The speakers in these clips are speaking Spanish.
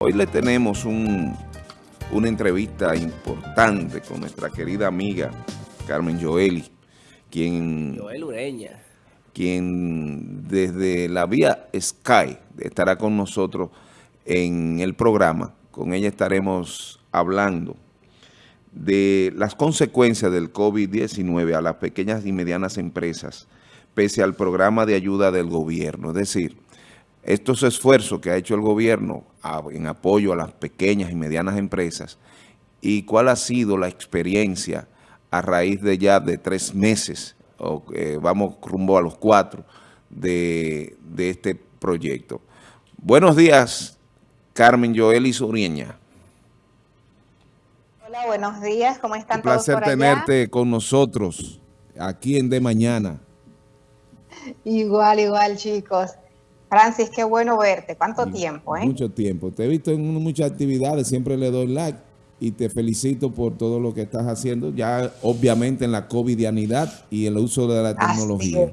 Hoy le tenemos un, una entrevista importante con nuestra querida amiga Carmen Joeli, quien... Joel Ureña. Quien desde la vía Sky estará con nosotros en el programa. Con ella estaremos hablando de las consecuencias del COVID-19 a las pequeñas y medianas empresas, pese al programa de ayuda del gobierno. Es decir, estos esfuerzos que ha hecho el gobierno en apoyo a las pequeñas y medianas empresas y cuál ha sido la experiencia a raíz de ya de tres meses, o vamos rumbo a los cuatro, de, este proyecto. Buenos días, Carmen Joel Urieña. Hola, buenos días, ¿cómo están Un placer tenerte con nosotros aquí en De Mañana. Igual, igual, chicos. Francis, qué bueno verte. ¿Cuánto tiempo, eh? Mucho tiempo. Te he visto en muchas actividades, siempre le doy like y te felicito por todo lo que estás haciendo, ya obviamente en la covidianidad y el uso de la tecnología.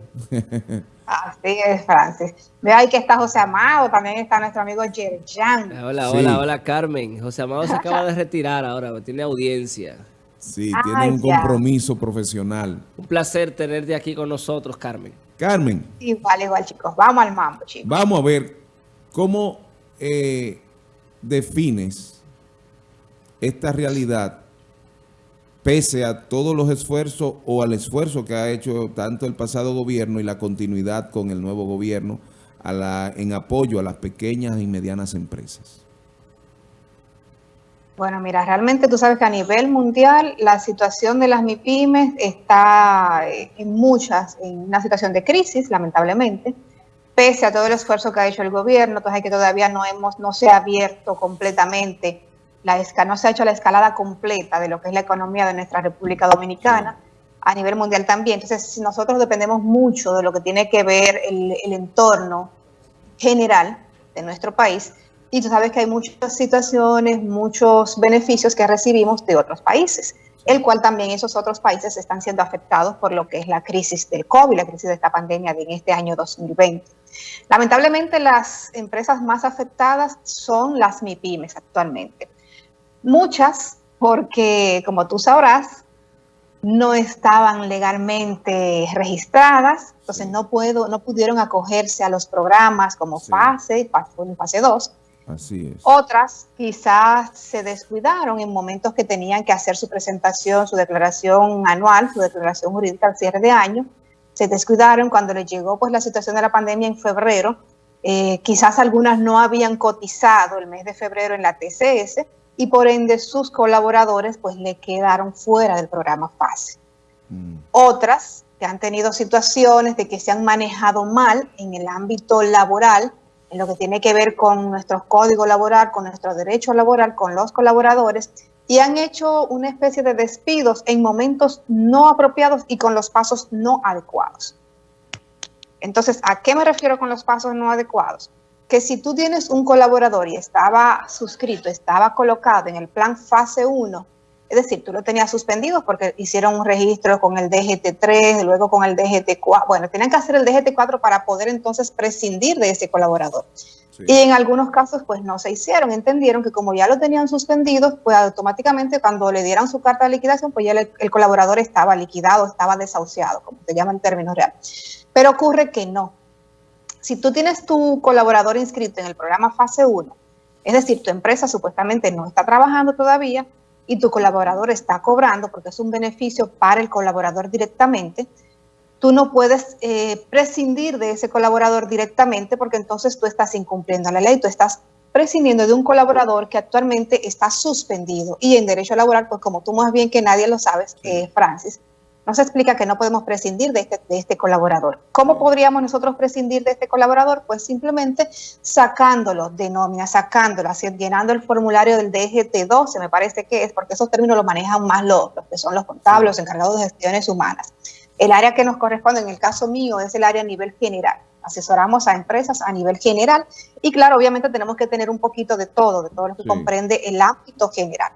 Así es, Francis. Veo ahí que está José Amado, también está nuestro amigo Yerjan. Hola, hola, hola, Carmen. José Amado se acaba de retirar ahora, tiene audiencia. Sí, tiene un compromiso profesional. Un placer tenerte aquí con nosotros, Carmen. Carmen. Igual, igual, chicos. Vamos al mambo, chicos. Vamos a ver cómo eh, defines esta realidad pese a todos los esfuerzos o al esfuerzo que ha hecho tanto el pasado gobierno y la continuidad con el nuevo gobierno a la, en apoyo a las pequeñas y medianas empresas. Bueno, mira, realmente tú sabes que a nivel mundial la situación de las MIPIMES está eh, en muchas, en una situación de crisis, lamentablemente, pese a todo el esfuerzo que ha hecho el gobierno, entonces que todavía no hemos, no se ha abierto completamente, la no se ha hecho la escalada completa de lo que es la economía de nuestra República Dominicana, a nivel mundial también. Entonces, nosotros dependemos mucho de lo que tiene que ver el entorno general de nuestro país, y tú sabes que hay muchas situaciones, muchos beneficios que recibimos de otros países, el cual también esos otros países están siendo afectados por lo que es la crisis del COVID, la crisis de esta pandemia de en este año 2020. Lamentablemente las empresas más afectadas son las MIPIMES actualmente. Muchas porque, como tú sabrás, no estaban legalmente registradas, entonces no, puedo, no pudieron acogerse a los programas como FASE, fase 1 y fase 2. Así es. Otras quizás se descuidaron en momentos que tenían que hacer su presentación, su declaración anual, su declaración jurídica al cierre de año. Se descuidaron cuando les llegó pues la situación de la pandemia en febrero. Eh, quizás algunas no habían cotizado el mes de febrero en la TCS y por ende sus colaboradores pues le quedaron fuera del programa FASE. Mm. Otras que han tenido situaciones de que se han manejado mal en el ámbito laboral, en lo que tiene que ver con nuestro código laboral, con nuestro derecho laboral, con los colaboradores, y han hecho una especie de despidos en momentos no apropiados y con los pasos no adecuados. Entonces, ¿a qué me refiero con los pasos no adecuados? Que si tú tienes un colaborador y estaba suscrito, estaba colocado en el plan fase 1, es decir, tú lo tenías suspendido porque hicieron un registro con el DGT3, luego con el DGT4. Bueno, tenían que hacer el DGT4 para poder entonces prescindir de ese colaborador. Y en algunos casos, pues no se hicieron. Entendieron que como ya lo tenían suspendido, pues automáticamente cuando le dieran su carta de liquidación, pues ya el, el colaborador estaba liquidado, estaba desahuciado, como se llama en términos reales. Pero ocurre que no. Si tú tienes tu colaborador inscrito en el programa fase 1, es decir, tu empresa supuestamente no está trabajando todavía, y tu colaborador está cobrando, porque es un beneficio para el colaborador directamente, tú no puedes eh, prescindir de ese colaborador directamente porque entonces tú estás incumpliendo la ley, tú estás prescindiendo de un colaborador que actualmente está suspendido. Y en derecho laboral, pues como tú más bien que nadie lo sabes, eh, Francis, nos explica que no podemos prescindir de este, de este colaborador. ¿Cómo podríamos nosotros prescindir de este colaborador? Pues simplemente sacándolo de nómina, sacándolo, así, llenando el formulario del DGT12, me parece que es, porque esos términos los manejan más los, que son los contables, los encargados de gestiones humanas. El área que nos corresponde, en el caso mío, es el área a nivel general. Asesoramos a empresas a nivel general y claro, obviamente tenemos que tener un poquito de todo, de todo lo que comprende el ámbito general.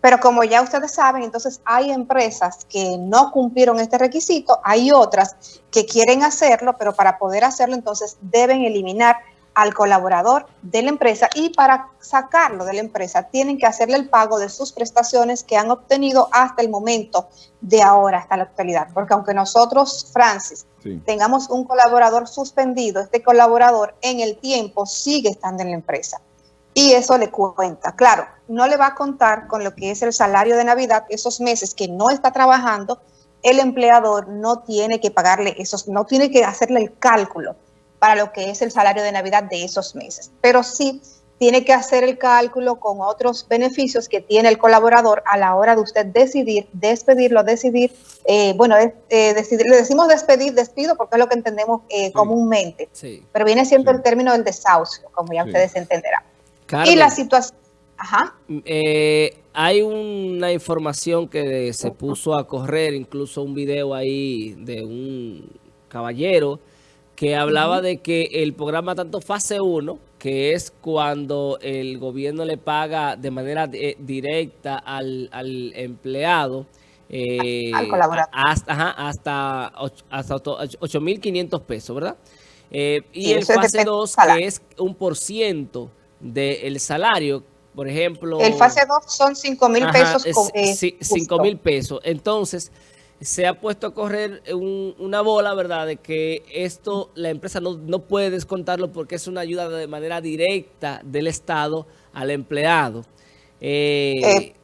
Pero como ya ustedes saben, entonces hay empresas que no cumplieron este requisito, hay otras que quieren hacerlo, pero para poder hacerlo entonces deben eliminar al colaborador de la empresa y para sacarlo de la empresa tienen que hacerle el pago de sus prestaciones que han obtenido hasta el momento de ahora, hasta la actualidad. Porque aunque nosotros, Francis, sí. tengamos un colaborador suspendido, este colaborador en el tiempo sigue estando en la empresa. Y eso le cuenta. Claro, no le va a contar con lo que es el salario de Navidad, esos meses que no está trabajando, el empleador no tiene que pagarle esos, no tiene que hacerle el cálculo para lo que es el salario de Navidad de esos meses. Pero sí tiene que hacer el cálculo con otros beneficios que tiene el colaborador a la hora de usted decidir, despedirlo, decidir, eh, bueno, eh, decidir, le decimos despedir, despido, porque es lo que entendemos eh, sí. comúnmente, sí. pero viene siendo sí. el término del desahucio, como ya ustedes entenderán. Carmen, y la situación... Ajá. Eh, hay una información que se puso a correr, incluso un video ahí de un caballero que hablaba uh -huh. de que el programa tanto fase 1, que es cuando el gobierno le paga de manera de, directa al, al empleado, eh, al colaborador. Hasta, ajá, hasta, hasta 8.500 pesos, ¿verdad? Eh, y el fase 2, que es un por ciento del salario, por ejemplo... El fase 2 son 5 mil pesos. Con, eh, 5 mil pesos. Entonces, se ha puesto a correr un, una bola, ¿verdad? De que esto la empresa no, no, puede descontarlo porque es una ayuda de manera directa del Estado al empleado. Eh, eh,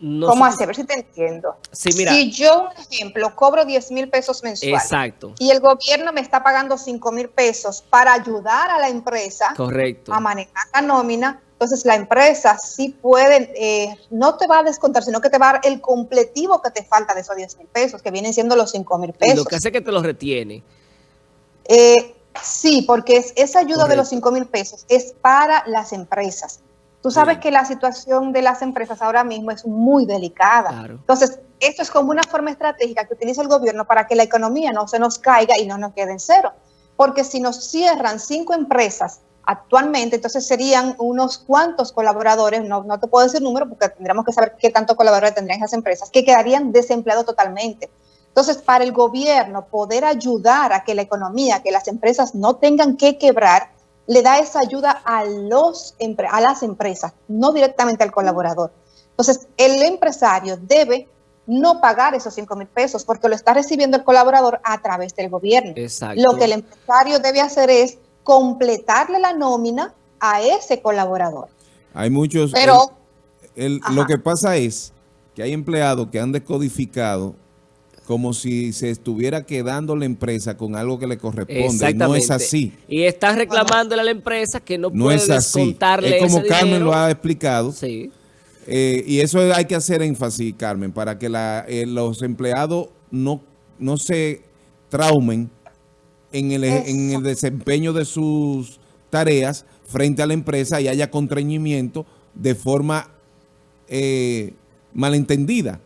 no ¿Cómo hacer? A ver si te entiendo. Sí, mira. Si yo, un ejemplo, cobro 10 mil pesos mensuales. Exacto. Y el gobierno me está pagando 5 mil pesos para ayudar a la empresa Correcto. a manejar la nómina, entonces la empresa sí puede, eh, no te va a descontar, sino que te va a dar el completivo que te falta de esos 10 mil pesos, que vienen siendo los 5 mil pesos. Y lo que hace que te los retiene. Eh, sí, porque es, esa ayuda Correcto. de los 5 mil pesos es para las empresas. Tú sabes Bien. que la situación de las empresas ahora mismo es muy delicada. Claro. Entonces, esto es como una forma estratégica que utiliza el gobierno para que la economía no se nos caiga y no nos quede en cero. Porque si nos cierran cinco empresas actualmente, entonces serían unos cuantos colaboradores, no, no te puedo decir número porque tendríamos que saber qué tantos colaboradores tendrían esas empresas, que quedarían desempleados totalmente. Entonces, para el gobierno poder ayudar a que la economía, que las empresas no tengan que quebrar, le da esa ayuda a, los, a las empresas, no directamente al colaborador. Entonces, el empresario debe no pagar esos 5 mil pesos porque lo está recibiendo el colaborador a través del gobierno. Exacto. Lo que el empresario debe hacer es completarle la nómina a ese colaborador. Hay muchos... Pero... El, el, lo que pasa es que hay empleados que han descodificado como si se estuviera quedando la empresa con algo que le corresponde. No es así. Y está reclamándole a la empresa que no, no puede es así. descontarle Es como ese Carmen dinero. lo ha explicado. Sí. Eh, y eso hay que hacer énfasis, Carmen, para que la, eh, los empleados no, no se traumen en el, en el desempeño de sus tareas frente a la empresa y haya contrañimiento de forma eh, malentendida.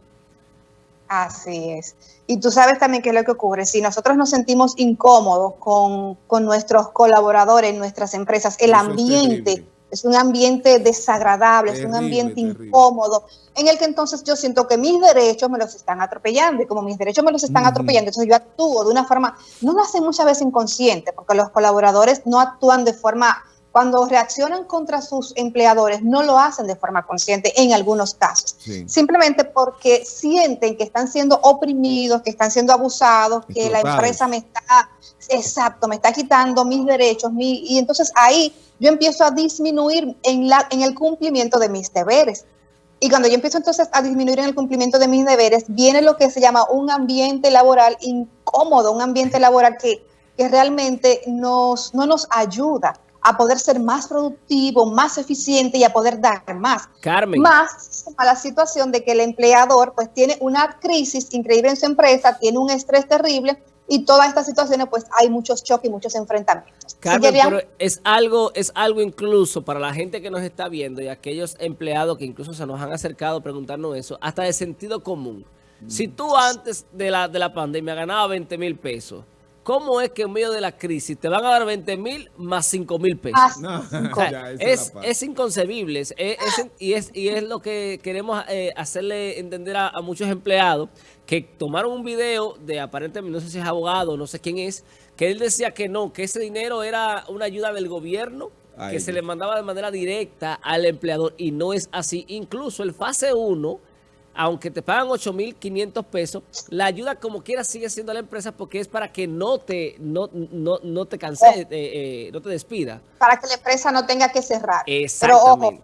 Así es. Y tú sabes también qué es lo que ocurre. Si nosotros nos sentimos incómodos con, con nuestros colaboradores en nuestras empresas, el Eso ambiente es, es, un ambiente desagradable, terrible, es un ambiente terrible. incómodo, en el que entonces yo siento que mis derechos me los están atropellando. Y como mis derechos me los están atropellando, entonces yo actúo de una forma, no lo hacen muchas veces inconsciente, porque los colaboradores no actúan de forma cuando reaccionan contra sus empleadores, no lo hacen de forma consciente en algunos casos. Sí. Simplemente porque sienten que están siendo oprimidos, que están siendo abusados, que la empresa me está, exacto, me está quitando mis derechos. Mi, y entonces ahí yo empiezo a disminuir en, la, en el cumplimiento de mis deberes. Y cuando yo empiezo entonces a disminuir en el cumplimiento de mis deberes, viene lo que se llama un ambiente laboral incómodo, un ambiente laboral que, que realmente nos, no nos ayuda a poder ser más productivo, más eficiente y a poder dar más. Carmen. Más a la situación de que el empleador pues tiene una crisis increíble en su empresa, tiene un estrés terrible y todas estas situaciones pues hay muchos choques y muchos enfrentamientos. Carmen, pero es algo, es algo incluso para la gente que nos está viendo y aquellos empleados que incluso se nos han acercado a preguntarnos eso, hasta de sentido común. Si tú antes de la, de la pandemia ganabas 20 mil pesos, ¿cómo es que en medio de la crisis te van a dar 20 mil más 5 mil pesos? es, inconcebible y, es, y es lo que queremos eh, hacerle entender a, muchos empleados que tomaron un video de aparentemente, no sé si es abogado, no sé quién es, que él decía que no, que ese dinero era una ayuda del gobierno que se le mandaba de manera directa al empleador y no es así. Incluso el fase 1 aunque te pagan 8.500 pesos, la ayuda como quiera sigue siendo la empresa porque es para que no te no, no, no te canse, oh. eh, eh, no te despida. Para que la empresa no tenga que cerrar. Pero ojo,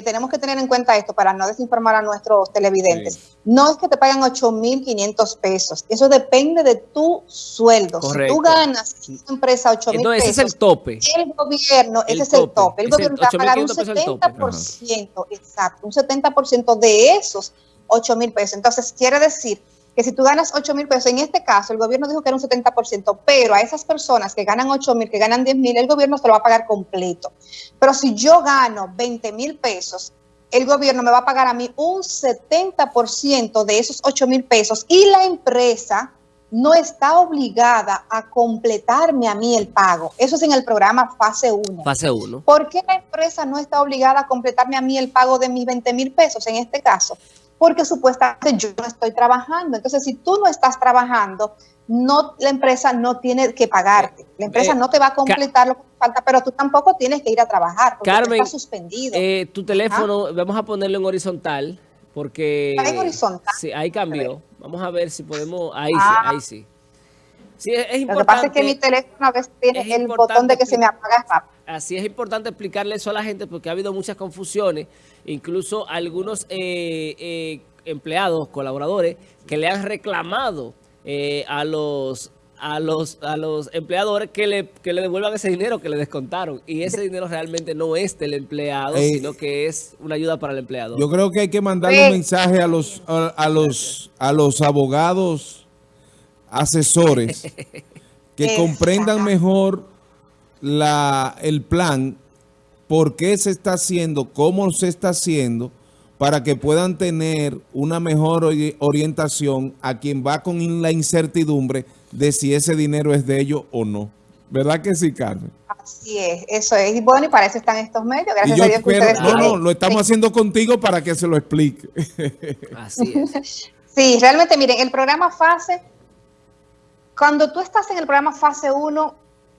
tenemos que tener en cuenta esto para no desinformar a nuestros televidentes. No es que te paguen 8.500 pesos. Eso depende de tu sueldo. Si tú ganas en esa empresa 8.000 pesos. ese es el tope. El gobierno, ese es el tope. El gobierno te va a pagar un 70%, exacto, un 70% de esos 8.000 pesos. Entonces, quiere decir que si tú ganas 8 mil pesos, en este caso el gobierno dijo que era un 70%, pero a esas personas que ganan 8 mil, que ganan 10 mil, el gobierno se lo va a pagar completo. Pero si yo gano 20 mil pesos, el gobierno me va a pagar a mí un 70% de esos 8 mil pesos y la empresa no está obligada a completarme a mí el pago. Eso es en el programa fase 1. Fase 1. ¿Por qué la empresa no está obligada a completarme a mí el pago de mis 20 mil pesos en este caso? Porque supuestamente yo no estoy trabajando. Entonces, si tú no estás trabajando, no la empresa no tiene que pagarte. La empresa eh, no te va a completar lo que falta, pero tú tampoco tienes que ir a trabajar porque Carmen, suspendido. Eh, tu teléfono, vamos a ponerlo en horizontal porque... en horizontal? Sí, ahí cambió. Vamos a ver si podemos... Ahí sí, ah. ahí sí. Sí, es, importante. Lo que pasa es que mi teléfono a veces tiene el botón de que se me apaga Así es importante explicarle eso a la gente porque ha habido muchas confusiones, incluso algunos eh, eh, empleados, colaboradores, que le han reclamado eh, a los a los a los empleadores que le, que le devuelvan ese dinero que le descontaron. Y ese dinero realmente no es del empleado, sino que es una ayuda para el empleado. Yo creo que hay que mandarle un mensaje a los, a los, a los abogados asesores que comprendan mejor la, el plan, por qué se está haciendo, cómo se está haciendo, para que puedan tener una mejor orientación a quien va con la incertidumbre de si ese dinero es de ellos o no. ¿Verdad que sí, Carmen? Así es, eso es. Y bueno, y para eso están estos medios. Gracias a Dios que ustedes No, no, lo estamos haciendo contigo para que se lo explique. Así es. Sí, realmente, miren, el programa FASE cuando tú estás en el programa fase 1,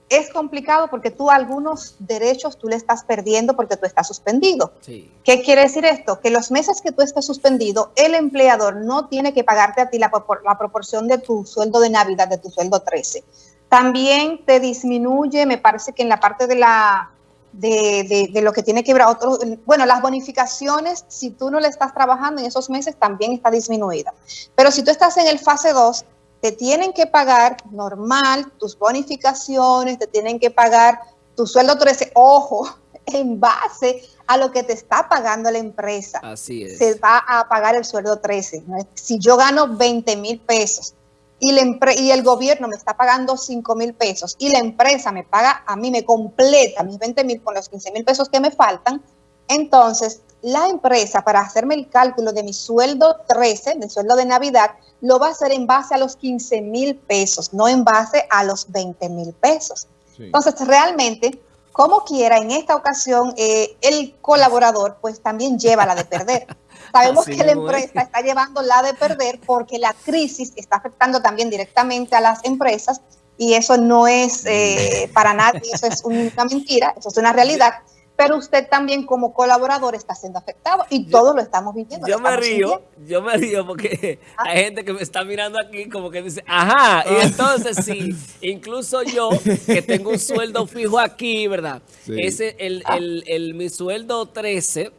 es complicado porque tú algunos derechos tú le estás perdiendo porque tú estás suspendido. ¿Qué quiere decir esto? Que los meses que tú estás suspendido, el empleador no tiene que pagarte a ti la, la proporción de tu sueldo de Navidad, de tu sueldo 13. También te disminuye, me parece que en la parte de la de, de, lo que tiene que ver a otros, bueno, las bonificaciones, si tú no le estás trabajando en esos meses, también está disminuida. Pero si tú estás en el fase 2, te tienen que pagar normal tus bonificaciones, te tienen que pagar tu sueldo 13, ojo, en base a lo que te está pagando la empresa. Así es. Se va a pagar el sueldo 13. Si yo gano 20 mil pesos y, la y el gobierno me está pagando 5 mil pesos y la empresa me paga, a mí me completa mis 20 mil con los 15 mil pesos que me faltan, entonces la empresa para hacerme el cálculo de mi sueldo 13, mi sueldo de Navidad, lo va a hacer en base a los 15 mil pesos, no en base a los 20 mil pesos. Entonces, realmente, como quiera, en esta ocasión, eh, el colaborador pues también lleva la de perder. Sabemos que la empresa está llevando la de perder porque la crisis está afectando también directamente a las empresas y eso no es eh, para nadie, eso es una mentira, eso es una realidad pero usted también como colaborador está siendo afectado y todos lo estamos viviendo. Yo me río, yo me río porque ah. hay gente que me está mirando aquí como que dice, ajá, y ah. entonces sí, incluso yo que tengo un sueldo fijo aquí, ¿verdad? Ese, el, ah. el, el, mi sueldo 13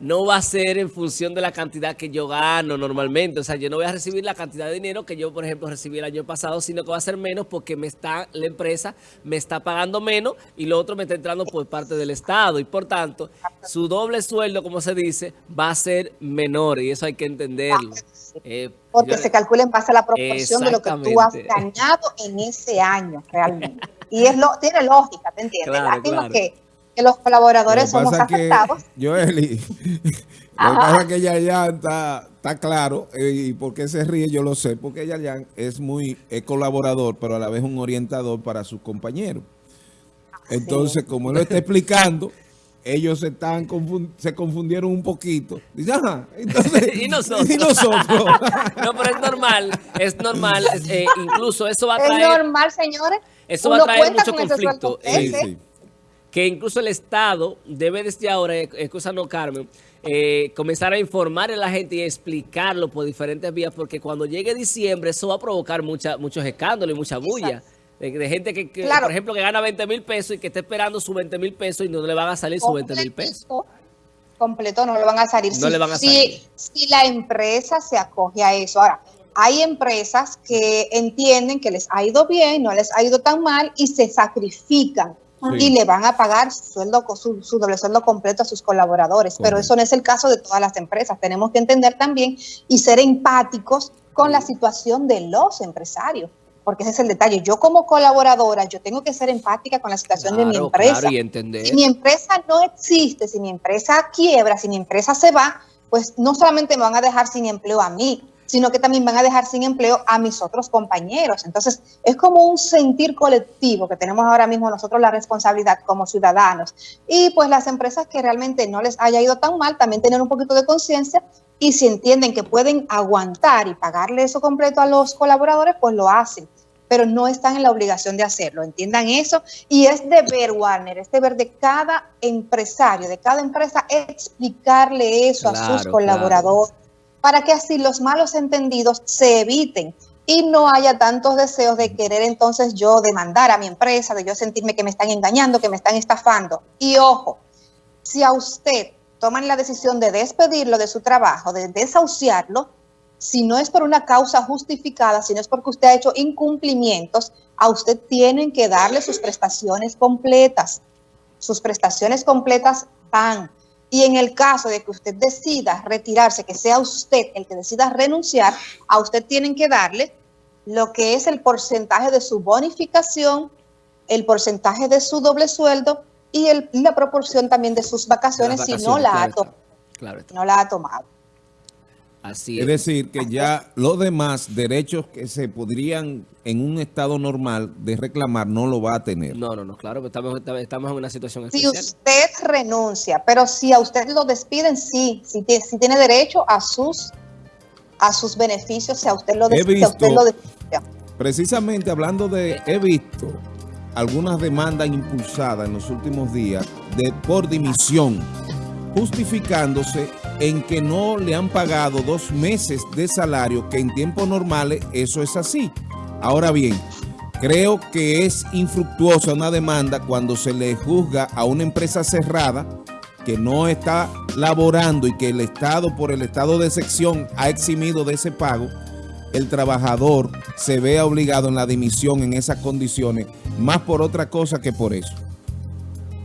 no va a ser en función de la cantidad que yo gano normalmente. O sea, yo no voy a recibir la cantidad de dinero que yo, por ejemplo, recibí el año pasado, sino que va a ser menos porque me está la empresa me está pagando menos y lo otro me está entrando por parte del Estado. Y por tanto, su doble sueldo, como se dice, va a ser menor y eso hay que entenderlo. Eh, porque se calcula en base a la proporción de lo que tú has ganado en ese año realmente. Y es lo tiene lógica, ¿te entiendes? Claro, que que los colaboradores somos afectados. Joeli, lo que pasa es que Yayan está, está claro, eh, y por qué se ríe yo lo sé, porque Yayan es muy es colaborador, pero a la vez un orientador para sus compañeros. Entonces, como él lo está explicando, ellos se, están se confundieron un poquito. Dice, entonces, ¿Y nosotros? ¿Y nosotros? no, pero es normal, es normal. Eh, incluso eso va a traer... Es normal, señores. Eso va a traer mucho conflicto. Eh, que incluso el Estado debe desde ahora, no Carmen, eh, comenzar a informar a la gente y explicarlo por diferentes vías, porque cuando llegue diciembre eso va a provocar mucha, muchos escándalos y mucha bulla. De, gente que, por ejemplo, que gana 20 mil pesos y que está esperando su 20 mil pesos y no le van a salir sus 20 mil pesos. Completo, no le van a salir. No le van a salir. Si, la empresa se acoge a eso. Ahora, hay empresas que entienden que les ha ido bien, no les ha ido tan mal y se sacrifican. Y le van a pagar su, sueldo, su, su doble sueldo completo a sus colaboradores. Pero eso no es el caso de todas las empresas. Tenemos que entender también y ser empáticos con la situación de los empresarios porque ese es el detalle. Yo como colaboradora, yo tengo que ser empática con la situación de mi empresa. y entender. Si mi empresa no existe, si mi empresa quiebra, si mi empresa se va, pues no solamente me van a dejar sin empleo a mí, sino que también van a dejar sin empleo a mis otros compañeros. Entonces, es como un sentir colectivo que tenemos ahora mismo nosotros la responsabilidad como ciudadanos. Y pues las empresas que realmente no les haya ido tan mal, también tener un poquito de conciencia y si entienden que pueden aguantar y pagarle eso completo a los colaboradores, pues lo hacen pero no están en la obligación de hacerlo. Entiendan eso. Y es deber, Warner, es deber de cada empresario, de cada empresa, explicarle eso a sus colaboradores para que así los malos entendidos se eviten y no haya tantos deseos de querer entonces yo demandar a mi empresa, de yo sentirme que me están engañando, que me están estafando. Y ojo, si a usted toman la decisión de despedirlo de su trabajo, de desahuciarlo, si no es por una causa justificada, si no es porque usted ha hecho incumplimientos, a usted tienen que darle sus prestaciones completas. Sus prestaciones completas van. Y en el caso de que usted decida retirarse, que sea usted el que decida renunciar, a usted tienen que darle lo que es el porcentaje de su bonificación, el porcentaje de su doble sueldo y, la proporción también de sus vacaciones, si no la, ha, no la ha tomado es. decir, que ya los demás derechos que se podrían en un estado normal de reclamar no lo va a tener. No, no, no, claro, estamos, estamos en una situación especial. Si usted renuncia, pero si a usted lo despiden, sí, si, tiene derecho a sus a sus beneficios, si a usted lo, despide, Precisamente hablando de, he visto algunas demandas impulsadas en los últimos días de por dimisión, justificándose en que no le han pagado dos meses de salario, que en tiempos normales eso es así. Ahora bien, creo que es infructuosa una demanda cuando se le juzga a una empresa cerrada que no está laborando y que el Estado, por el estado de sección, ha eximido de ese pago, el trabajador se vea obligado en la dimisión en esas condiciones, más por otra cosa que por eso.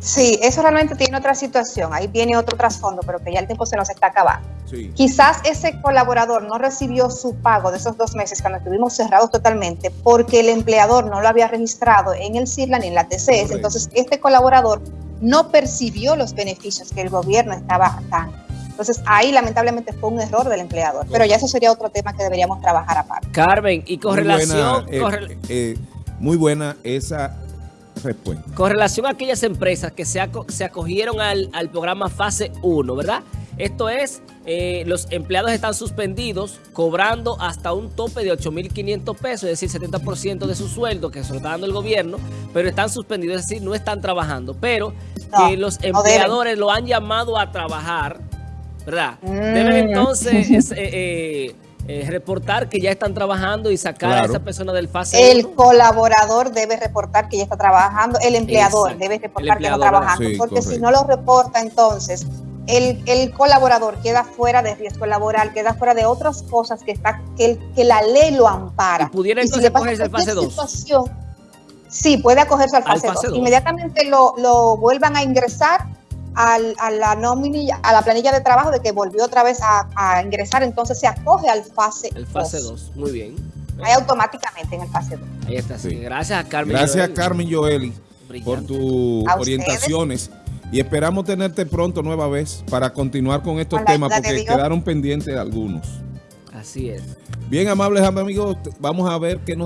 Sí, eso realmente tiene otra situación. Ahí viene otro trasfondo, pero que ya el tiempo se nos está acabando. Quizás ese colaborador no recibió su pago de esos dos meses cuando estuvimos cerrados totalmente porque el empleador no lo había registrado en el CIRLA ni en la TCS. Entonces, este colaborador no percibió los beneficios que el gobierno estaba dando. Entonces, ahí lamentablemente fue un error del empleador. Pero ya eso sería otro tema que deberíamos trabajar aparte. Carmen, y con relación... Eh, eh, muy buena esa con relación a aquellas empresas que se, acogieron al, programa fase 1, ¿verdad? Esto es, eh, los empleados están suspendidos cobrando hasta un tope de 8.500 pesos, es decir, 70% de su sueldo que se lo está dando el gobierno, pero están suspendidos, es decir, no están trabajando. Pero que los empleadores lo han llamado a trabajar, ¿verdad? Deben mm. entonces... Eh, eh, eh, reportar que ya están trabajando y sacar a esa persona del fase El colaborador debe reportar que ya está trabajando, el empleador debe reportar que está trabajando, porque si no lo reporta entonces el, colaborador queda fuera de riesgo laboral, queda fuera de otras cosas que está que, que la ley lo ampara. ¿Y pudiera entonces acogerse al fase 2? Sí, puede acogerse al fase, 2. Inmediatamente lo, lo vuelvan a ingresar a la nómina, a la planilla de trabajo de que volvió otra vez a, ingresar, entonces se acoge al fase El fase 2, muy bien. Ahí automáticamente en el fase 2. Ahí está, sí. Gracias a Carmen Gracias a Carmen Joeli por tus orientaciones. Y esperamos tenerte pronto nueva vez para continuar con estos temas porque quedaron pendientes algunos. Así es. Bien, amables amigos, vamos a ver qué nos